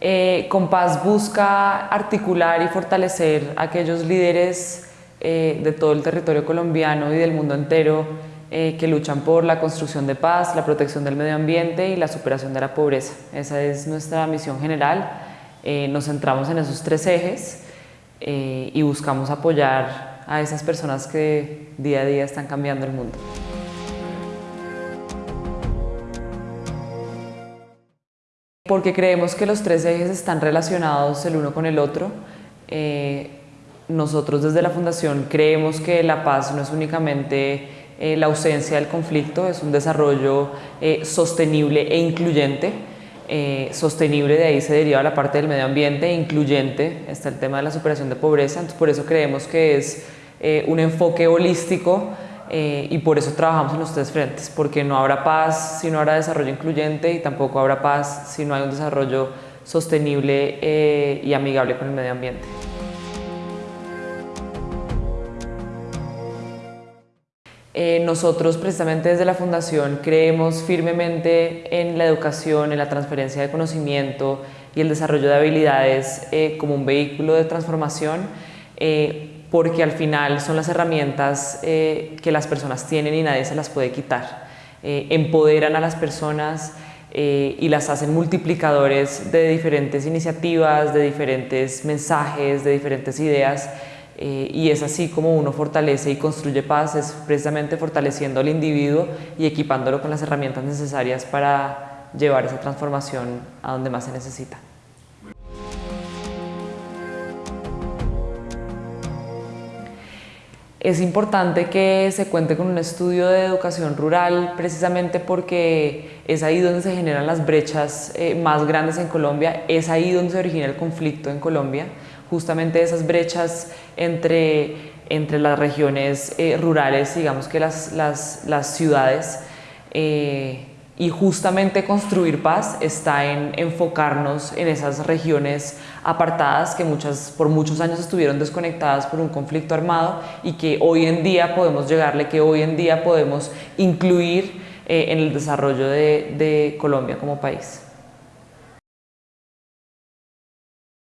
Eh, Compás busca articular y fortalecer a aquellos líderes eh, de todo el territorio colombiano y del mundo entero eh, que luchan por la construcción de paz, la protección del medio ambiente y la superación de la pobreza. Esa es nuestra misión general. nos centramos en esos tres ejes y buscamos apoyar a esas personas que día a día están cambiando el mundo. Porque creemos que los tres ejes están relacionados el uno con el otro. Eh, nosotros desde la Fundación creemos que la paz no es únicamente eh, la ausencia del conflicto, es un desarrollo eh, sostenible e incluyente. sostenible de ahí se deriva la parte del medio ambiente, e incluyente está el tema de la superación de pobreza, entonces por eso creemos que es un enfoque holístico eh, y por eso trabajamos en los tres frentes, porque no habrá paz si no habrá desarrollo incluyente y tampoco habrá paz si no hay un desarrollo sostenible eh, y amigable con el medio ambiente. Eh, nosotros precisamente desde la Fundación creemos firmemente en la educación, en la transferencia de conocimiento y el desarrollo de habilidades como un vehículo de transformación porque al final son las herramientas eh, que las personas tienen y nadie se las puede quitar. Eh, empoderan a las personas eh, y las hacen multiplicadores de diferentes iniciativas, de diferentes mensajes, de diferentes ideas y es así como uno fortalece y construye paz, es precisamente fortaleciendo al individuo y equipándolo con las herramientas necesarias para llevar esa transformación a donde más se necesita. Es importante que se cuente con un estudio de educación rural precisamente porque es ahí donde se generan las brechas eh, más grandes en Colombia, es ahí donde se origina el conflicto en Colombia, justamente esas brechas entre, entre las regiones eh, rurales, digamos que las, las, ciudades, eh, y justamente construir paz está en enfocarnos en esas regiones apartadas que muchas, por muchos años estuvieron desconectadas por un conflicto armado y que hoy en día podemos llegarle, que hoy en día podemos incluir eh, en el desarrollo de Colombia como país.